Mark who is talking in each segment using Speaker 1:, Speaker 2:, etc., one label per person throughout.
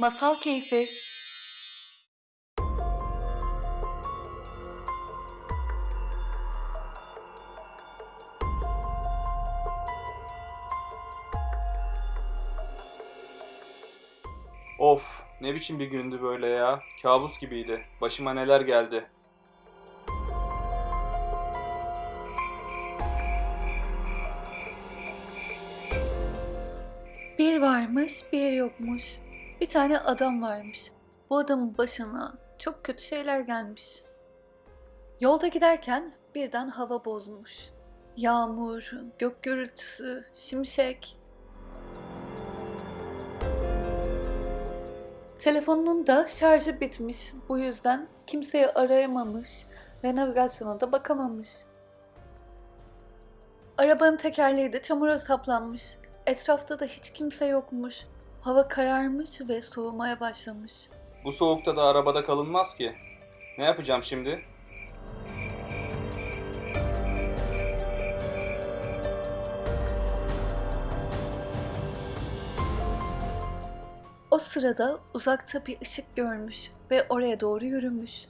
Speaker 1: Masal Keyfi
Speaker 2: Of, ne biçim bir gündü böyle ya. Kabus gibiydi. Başıma neler geldi.
Speaker 1: Bir varmış, bir yokmuş. Bir tane adam varmış. Bu adamın başına çok kötü şeyler gelmiş. Yolda giderken birden hava bozmuş. Yağmur, gök gürültüsü, şimşek. Telefonunun da şarjı bitmiş. Bu yüzden kimseyi arayamamış ve navigasyona da bakamamış. Arabanın tekerleği de çamura saplanmış. Etrafta da hiç kimse yokmuş. Hava kararmış ve soğumaya başlamış.
Speaker 2: Bu soğukta da arabada kalınmaz ki. Ne yapacağım şimdi?
Speaker 1: O sırada uzakta bir ışık görmüş ve oraya doğru yürümüş.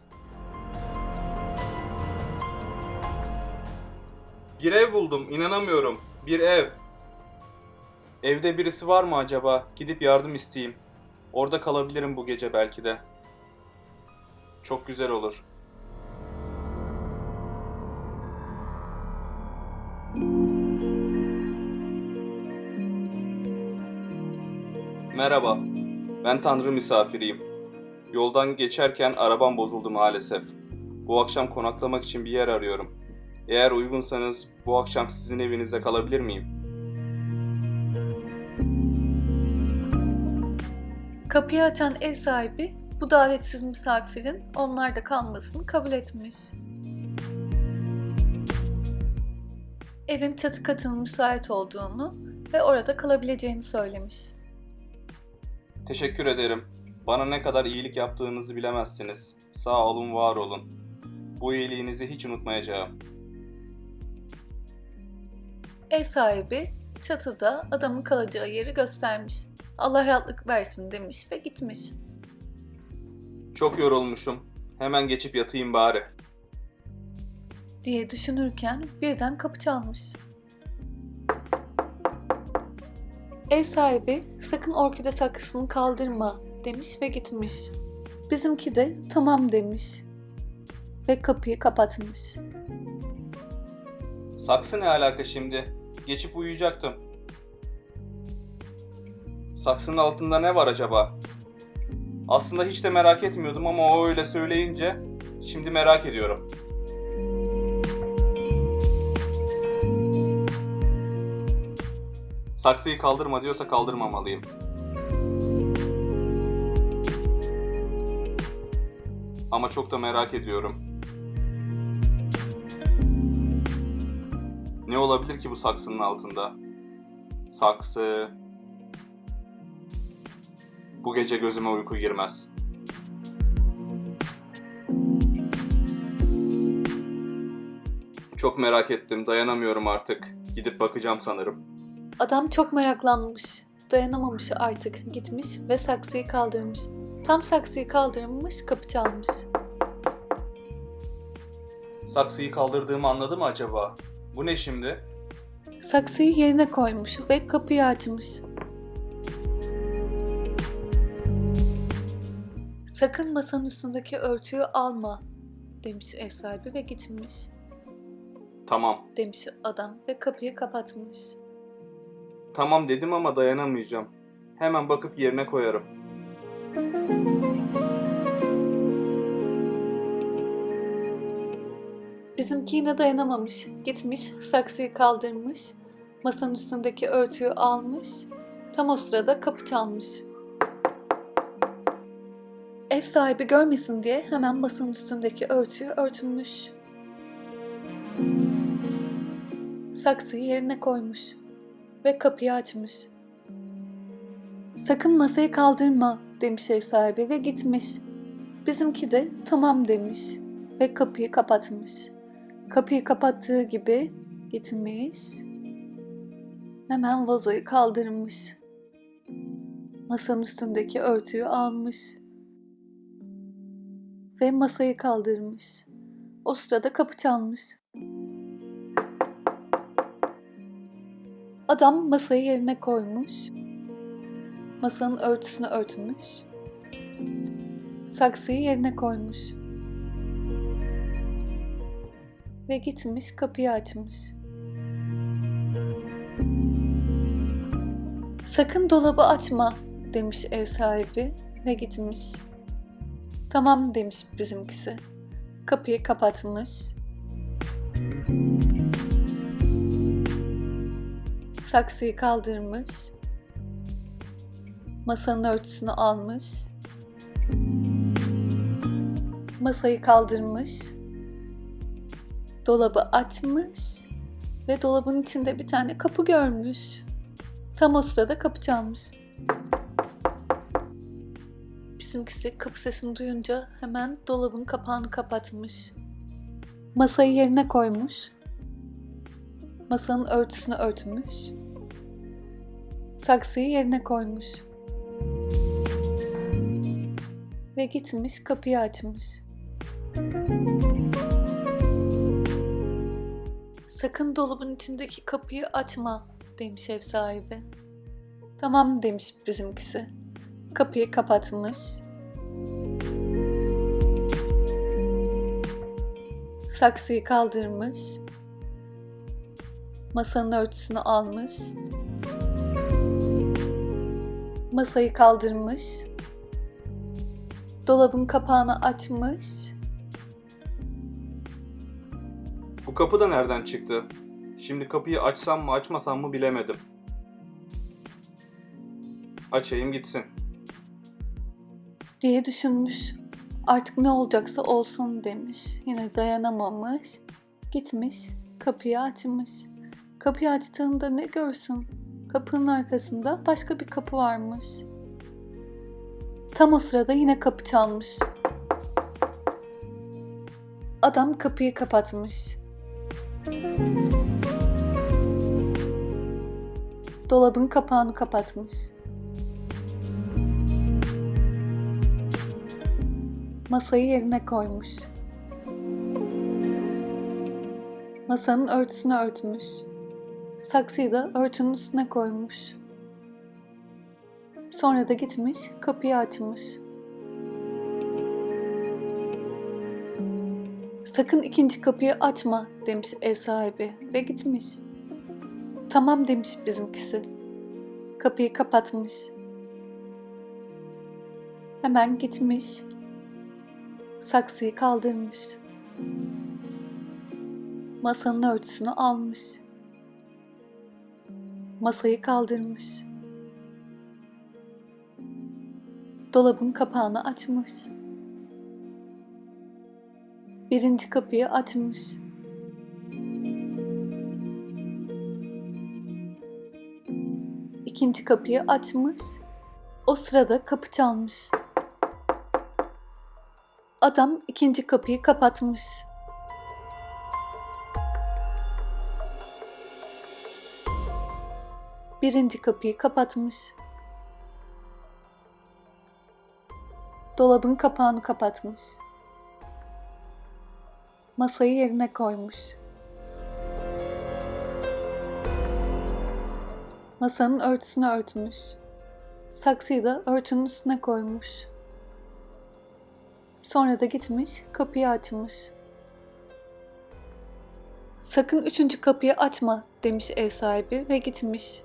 Speaker 2: Bir ev buldum, inanamıyorum. Bir ev. Evde birisi var mı acaba? Gidip yardım isteyeyim. Orada kalabilirim bu gece belki de. Çok güzel olur. Merhaba. Ben Tanrı misafiriyim. Yoldan geçerken arabam bozuldu maalesef. Bu akşam konaklamak için bir yer arıyorum. Eğer uygunsanız bu akşam sizin evinizde kalabilir miyim?
Speaker 1: Kapıyı açan ev sahibi bu davetsiz misafirin onlarda kalmasını kabul etmiş. Evin çatı katının müsait olduğunu ve orada kalabileceğini söylemiş.
Speaker 2: Teşekkür ederim. Bana ne kadar iyilik yaptığınızı bilemezsiniz. Sağ olun, var olun. Bu iyiliğinizi hiç unutmayacağım.
Speaker 1: Ev sahibi çatıda adamın kalacağı yeri göstermiş. Allah rahatlık versin demiş ve gitmiş.
Speaker 2: Çok yorulmuşum. Hemen geçip yatayım bari.
Speaker 1: diye düşünürken birden kapı çalmış. Ev sahibi sakın orkide saksısını kaldırma demiş ve gitmiş. Bizimki de tamam demiş ve kapıyı kapatmış.
Speaker 2: Saksı ne alaka şimdi? Geçip uyuyacaktım. Saksının altında ne var acaba? Aslında hiç de merak etmiyordum ama o öyle söyleyince şimdi merak ediyorum. Saksıyı kaldırma diyorsa kaldırmamalıyım. Ama çok da merak ediyorum. Ne olabilir ki bu saksının altında? Saksı. Bu gece gözüme uyku girmez. Çok merak ettim, dayanamıyorum artık. Gidip bakacağım sanırım.
Speaker 1: Adam çok meraklanmış, dayanamamış artık gitmiş ve saksıyı kaldırmış. Tam saksıyı kaldırmış kapı çalmış.
Speaker 2: Saksıyı kaldırdığımı anladı mı acaba? Bu ne şimdi?
Speaker 1: Saksıyı yerine koymuş ve kapıyı açmış. Sakın masanın üstündeki örtüyü alma demiş ev sahibi ve gitmiş.
Speaker 2: Tamam.
Speaker 1: Demiş adam ve kapıyı kapatmış.
Speaker 2: Tamam dedim ama dayanamayacağım. Hemen bakıp yerine koyarım.
Speaker 1: Bizimki yine dayanamamış. Gitmiş, saksıyı kaldırmış, masanın üstündeki örtüyü almış. Tam o sırada kapı çalmış. Ev sahibi görmesin diye hemen masanın üstündeki örtüyü örtünmüş. Saksıyı yerine koymuş ve kapıyı açmış. Sakın masayı kaldırma demiş ev sahibi ve gitmiş. Bizimki de tamam demiş ve kapıyı kapatmış. Kapıyı kapattığı gibi gitmiş. Hemen vazoyu kaldırmış. Masanın üstündeki örtüyü almış. Ve masayı kaldırmış. O sırada kapı çalmış. Adam masayı yerine koymuş. Masanın örtüsünü örtmüş. Saksıyı yerine koymuş. Ve gitmiş kapıyı açmış. Sakın dolabı açma demiş ev sahibi ve gitmiş. Tamam demiş bizimkisi. Kapıyı kapatmış. Saksıyı kaldırmış. Masanın örtüsünü almış. Masayı kaldırmış. Dolabı açmış ve dolabın içinde bir tane kapı görmüş. Tam o sırada kapı çalmış. Bizimkisi kapı sesini duyunca hemen dolabın kapağını kapatmış. Masayı yerine koymuş. Masanın örtüsünü örtmüş. Saksıyı yerine koymuş. Ve gitmiş kapıyı açmış. Sakın dolabın içindeki kapıyı açma demiş ev sahibi. Tamam demiş bizimkisi. Kapıyı kapatmış. Saksıyı kaldırmış. Masanın örtüsünü almış. Masayı kaldırmış. Dolabın kapağını açmış.
Speaker 2: Kapı da nereden çıktı? Şimdi kapıyı açsam mı açmasam mı bilemedim. Açayım gitsin.
Speaker 1: diye düşünmüş. Artık ne olacaksa olsun demiş. Yine dayanamamış. Gitmiş, kapıyı açmış. Kapıyı açtığında ne görsün? Kapının arkasında başka bir kapı varmış. Tam o sırada yine kapı çalmış. Adam kapıyı kapatmış. Dolabın kapağını kapatmış. Masayı yerine koymuş. Masanın örtüsünü örtmüş. Saksıyı da örtünün üstüne koymuş. Sonra da gitmiş, kapıyı açmış. Sakın ikinci kapıyı açma demiş ev sahibi ve gitmiş. Tamam demiş bizimkisi. Kapıyı kapatmış. Hemen gitmiş. Saksıyı kaldırmış. Masanın örtüsünü almış. Masayı kaldırmış. Dolabın kapağını açmış. Birinci kapıyı açmış. İkinci kapıyı açmış. O sırada kapı çalmış. Adam ikinci kapıyı kapatmış. Birinci kapıyı kapatmış. Dolabın kapağını kapatmış. Masayı yerine koymuş. Masanın örtüsünü örtmüş. Saksıyı da örtünün üstüne koymuş. Sonra da gitmiş, kapıyı açmış. Sakın üçüncü kapıyı açma demiş ev sahibi ve gitmiş.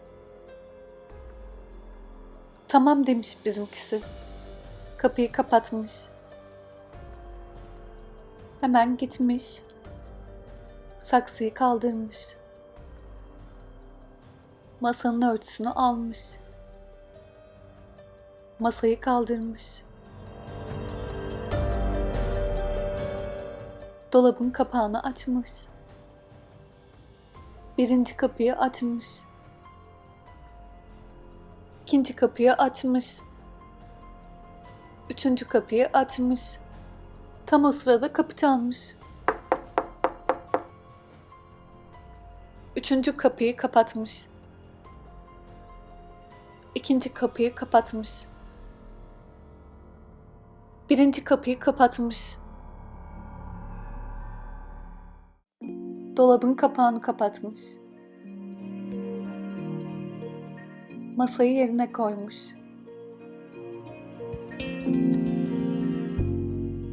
Speaker 1: Tamam demiş bizimkisi. Kapıyı kapatmış. Hemen gitmiş. Saksıyı kaldırmış. Masanın örtüsünü almış. Masayı kaldırmış. Dolabın kapağını açmış. Birinci kapıyı açmış. İkinci kapıyı açmış. Üçüncü kapıyı açmış. Tam o sırada kapı çalmış. Üçüncü kapıyı kapatmış. İkinci kapıyı kapatmış. Birinci kapıyı kapatmış. Dolabın kapağını kapatmış. Masayı yerine koymuş.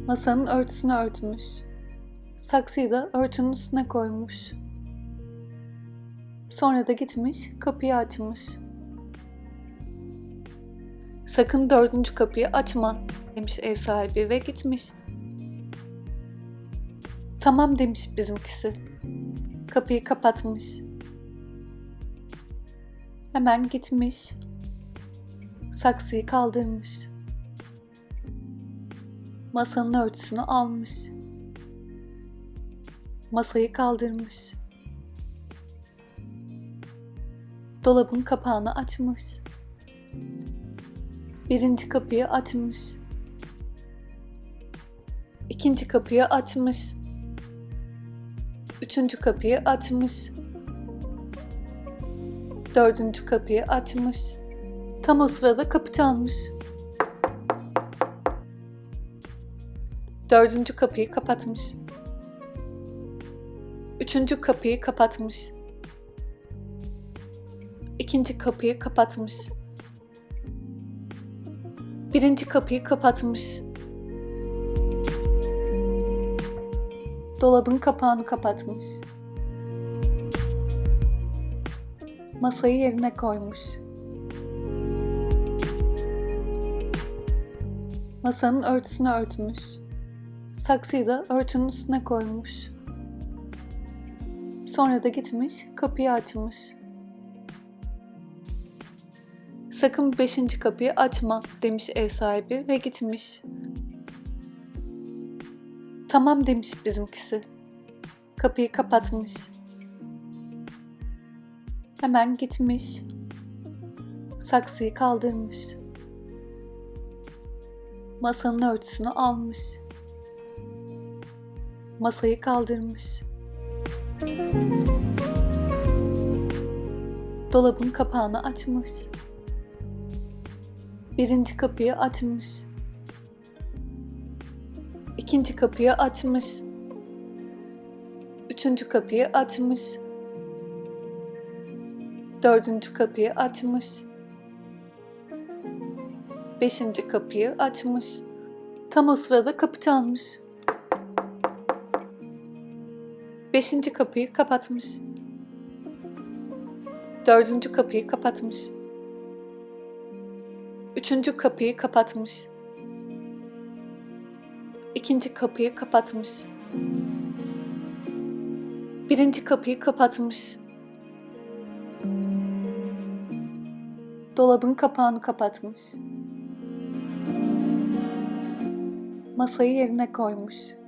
Speaker 1: Masanın örtüsünü örtmüş. Saksıyı da örtünün üstüne koymuş. Sonra da gitmiş, kapıyı açmış. Sakın dördüncü kapıyı açma demiş ev sahibi ve gitmiş. Tamam demiş bizimkisi. Kapıyı kapatmış. Hemen gitmiş. Saksıyı kaldırmış. Masanın örtüsünü almış. Masayı kaldırmış. Dolabın kapağını açmış. Birinci kapıyı açmış. İkinci kapıyı açmış. Üçüncü kapıyı açmış. Dördüncü kapıyı açmış. Tam o sırada kapı çalmış. Dördüncü kapıyı kapatmış. Üçüncü kapıyı kapatmış. İkinci kapıyı kapatmış. Birinci kapıyı kapatmış. Dolabın kapağını kapatmış. Masayı yerine koymuş. Masanın örtüsünü örtmüş. Saksıyı da örtünün üstüne koymuş. Sonra da gitmiş, kapıyı açmış. Sakın beşinci kapıyı açma demiş ev sahibi ve gitmiş. Tamam demiş bizimkisi. Kapıyı kapatmış. Hemen gitmiş. Saksıyı kaldırmış. Masanın örtüsünü almış. Masayı kaldırmış. Dolabın kapağını açmış. Birinci kapıyı açmış. İkinci kapıyı açmış. Üçüncü kapıyı açmış. Dördüncü kapıyı açmış. Beşinci kapıyı açmış. Tam o sırada kapı çalmış. Beşinci kapıyı kapatmış. Dördüncü kapıyı kapatmış. Üçüncü kapıyı kapatmış. İkinci kapıyı kapatmış. Birinci kapıyı kapatmış. Dolabın kapağını kapatmış. Masayı yerine koymuş.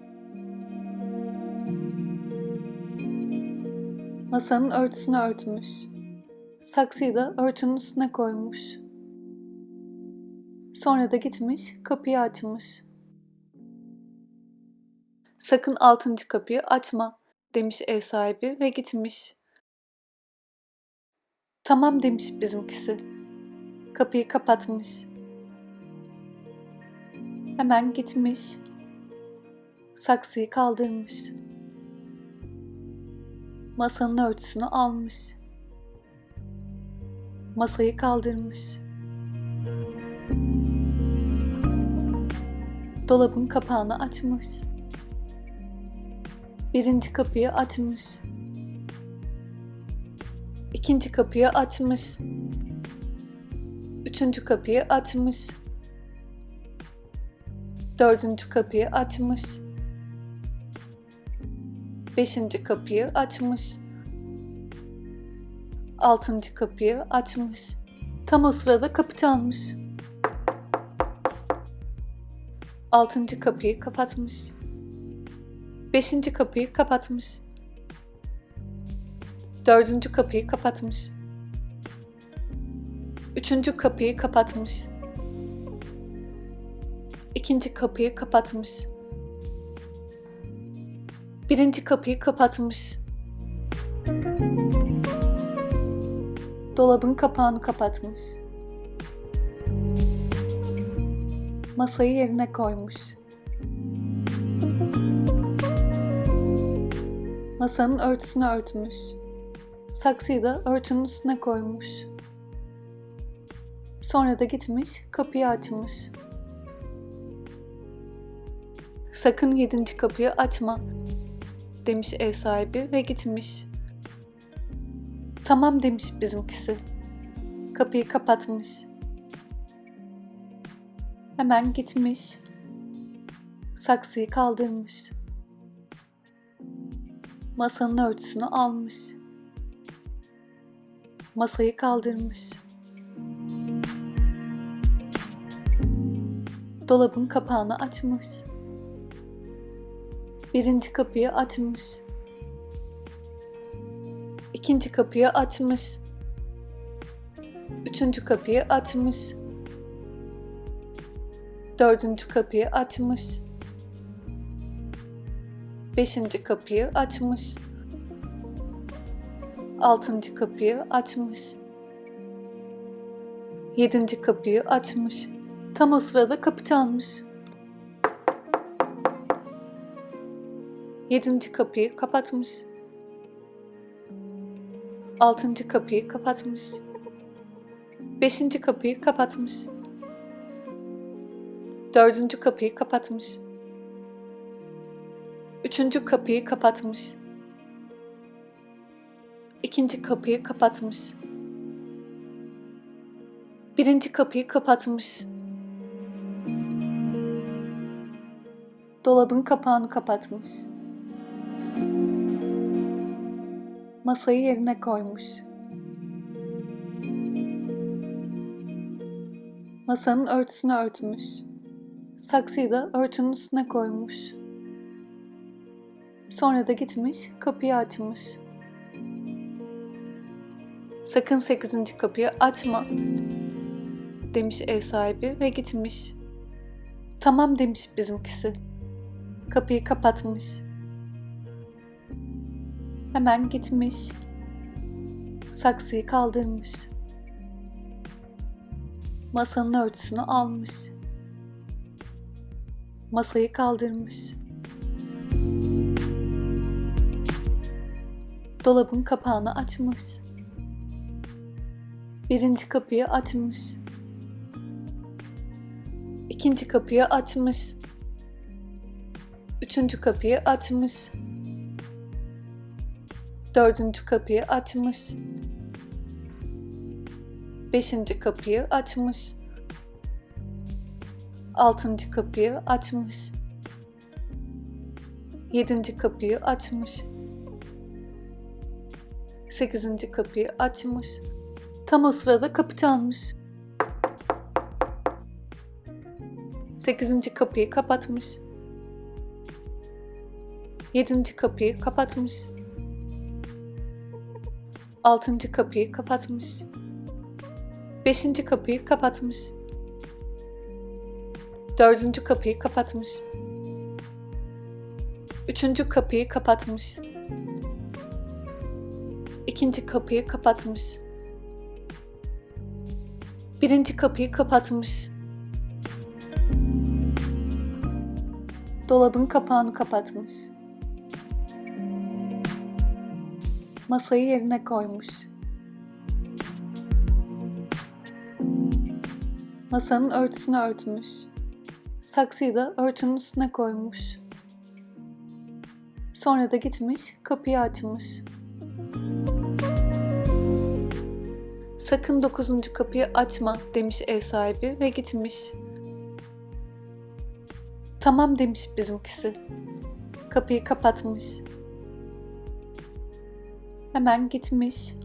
Speaker 1: Masanın örtüsünü örtmüş. Saksıyı da örtünün üstüne koymuş. Sonra da gitmiş, kapıyı açmış. Sakın altıncı kapıyı açma demiş ev sahibi ve gitmiş. Tamam demiş bizimkisi. Kapıyı kapatmış. Hemen gitmiş. Saksıyı kaldırmış. Masanın örtüsünü almış. Masayı kaldırmış. Dolabın kapağını açmış. Birinci kapıyı açmış. İkinci kapıyı açmış. Üçüncü kapıyı açmış. Dördüncü kapıyı açmış. Beşinci kapıyı açmış. Altıncı kapıyı açmış. Tam o sırada kapı çalmış. Altıncı kapıyı kapatmış. Beşinci kapıyı kapatmış. Dördüncü kapıyı kapatmış. Üçüncü kapıyı kapatmış. İkinci kapıyı kapatmış. Birinci kapıyı kapatmış. Dolabın kapağını kapatmış. Masayı yerine koymuş. Masanın örtüsünü örtmüş. Saksıyı da örtünün üstüne koymuş. Sonra da gitmiş, kapıyı açmış. Sakın yedinci kapıyı açma, demiş ev sahibi ve gitmiş. Tamam demiş bizimkisi. Kapıyı kapatmış. Hemen gitmiş. Saksıyı kaldırmış. Masanın örtüsünü almış. Masayı kaldırmış. Dolabın kapağını açmış. Birinci kapıyı açmış. İkinci kapıyı açmış. Üçüncü kapıyı açmış. Dördüncü kapıyı açmış. Beşinci kapıyı açmış. Altıncı kapıyı açmış. Yedinci kapıyı açmış. Tam o sırada kapı çalmış. Yedinci kapıyı kapatmış. Altıncı kapıyı kapatmış. Beşinci kapıyı kapatmış. Dördüncü kapıyı kapatmış. Üçüncü kapıyı kapatmış. İkinci kapıyı kapatmış. Birinci kapıyı kapatmış. Dolabın kapağını kapatmış. Masayı yerine koymuş. Masanın örtüsünü örtmüş. Saksıyı da örtünün üstüne koymuş. Sonra da gitmiş, kapıyı açmış. Sakın sekizinci kapıyı açma, demiş ev sahibi ve gitmiş. Tamam demiş bizimkisi. Kapıyı kapatmış. Hemen gitmiş. Saksıyı kaldırmış. Masanın örtüsünü almış. Masayı kaldırmış. Dolabın kapağını açmış. Birinci kapıyı açmış. İkinci kapıyı açmış. Üçüncü kapıyı açmış. Dördüncü kapıyı açmış. Beşinci kapıyı açmış. Altıncı kapıyı açmış. Yedinci kapıyı açmış. Sekizinci kapıyı açmış. Tam o sırada kapı çalmış. Sekizinci kapıyı kapatmış. Yedinci kapıyı kapatmış. Altıncı kapıyı kapatmış. Beşinci kapıyı kapatmış. Dördüncü kapıyı kapatmış. Üçüncü kapıyı kapatmış. İkinci kapıyı kapatmış. Birinci kapıyı kapatmış. Dolabın kapağını kapatmış. Masayı yerine koymuş. Masanın örtüsünü örtmüş. Saksıyı da örtünün üstüne koymuş. Sonra da gitmiş, kapıyı açmış. Sakın dokuzuncu kapıyı açma demiş ev sahibi ve gitmiş. Tamam demiş bizimkisi. Kapıyı kapatmış. Hemen gitmiş.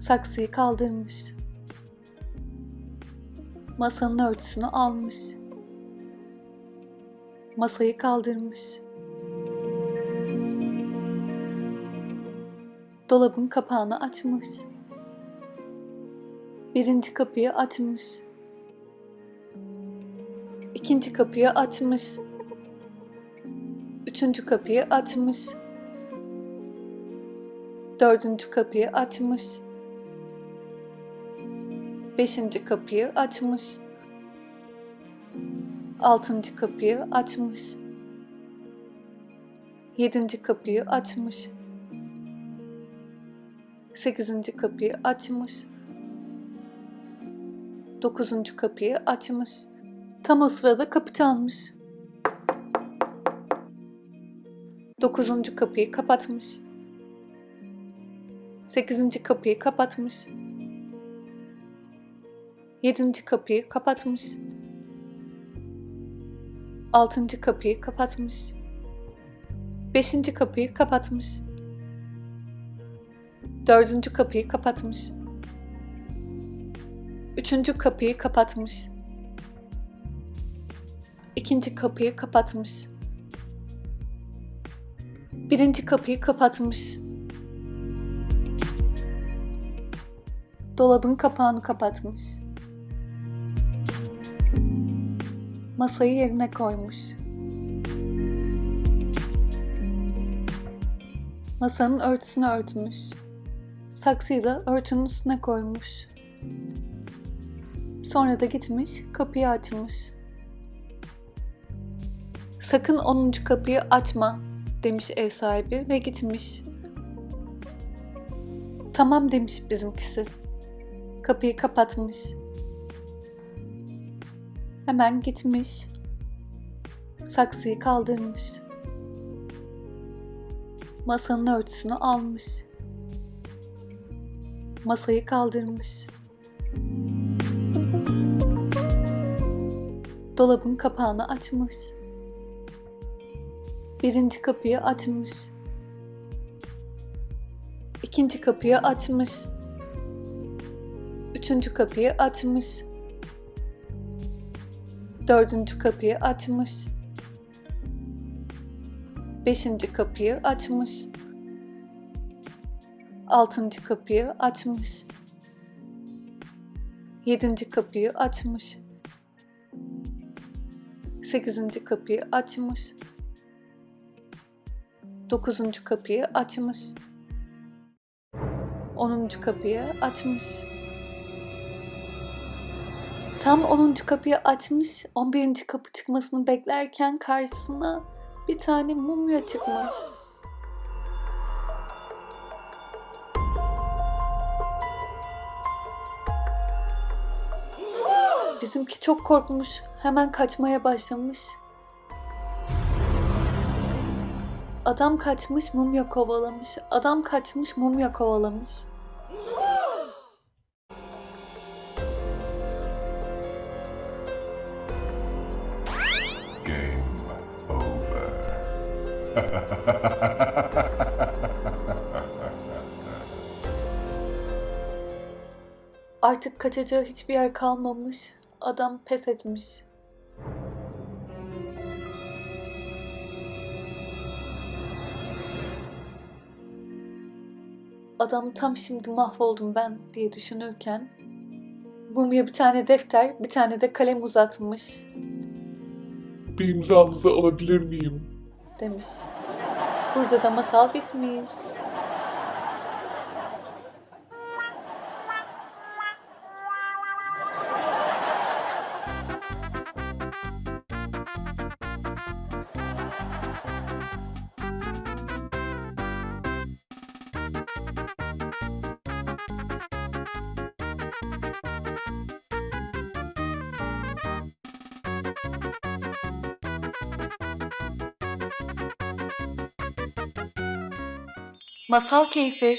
Speaker 1: Saksıyı kaldırmış. Masanın örtüsünü almış. Masayı kaldırmış. Dolabın kapağını açmış. Birinci kapıyı açmış. İkinci kapıyı açmış. Üçüncü kapıyı açmış. Dördüncü kapıyı açmış. Beşinci kapıyı açmış. Altıncı kapıyı açmış. Yedinci kapıyı açmış. Sekizinci kapıyı açmış. Dokuzuncu kapıyı açmış. Tam o sırada kapı çalmış. Dokuzuncu kapıyı kapatmış. Sekizinci kapıyı kapatmış. Yedinci kapıyı kapatmış. Altıncı kapıyı kapatmış. Beşinci kapıyı kapatmış. Dördüncü kapıyı kapatmış. Üçüncü kapıyı kapatmış. İkinci kapıyı kapatmış. Birinci kapıyı kapatmış. Dolabın kapağını kapatmış. Masayı yerine koymuş. Masanın örtüsünü örtmüş. Saksıyı da örtünün üstüne koymuş. Sonra da gitmiş, kapıyı açmış. Sakın 10. kapıyı açma demiş ev sahibi ve gitmiş. Tamam demiş bizimkisi. Kapıyı kapatmış. Hemen gitmiş. Saksıyı kaldırmış. Masanın örtüsünü almış. Masayı kaldırmış. Dolabın kapağını açmış. Birinci kapıyı açmış. İkinci kapıyı açmış. Üçüncü kapıyı açmış. Dördüncü kapıyı açmış. Beşinci kapıyı açmış. Altıncı kapıyı açmış. Yedinci kapıyı açmış. Sekizinci kapıyı açmış. Dokuzuncu kapıyı açmış. Onuncu kapıyı açmış. Tam 10. kapıyı açmış, 11. kapı çıkmasını beklerken karşısına bir tane mumya çıkmış. Bizimki çok korkmuş, hemen kaçmaya başlamış. Adam kaçmış, mumya kovalamış. Adam kaçmış, mumya kovalamış. Artık kaçacağı hiçbir yer kalmamış. Adam pes etmiş. Adam tam şimdi mahvoldum ben diye düşünürken Mumya bir tane defter, bir tane de kalem uzatmış
Speaker 3: Bir imzanızı alabilir miyim?
Speaker 1: Demiş. Burada da masal bitmiş. Masal keyfi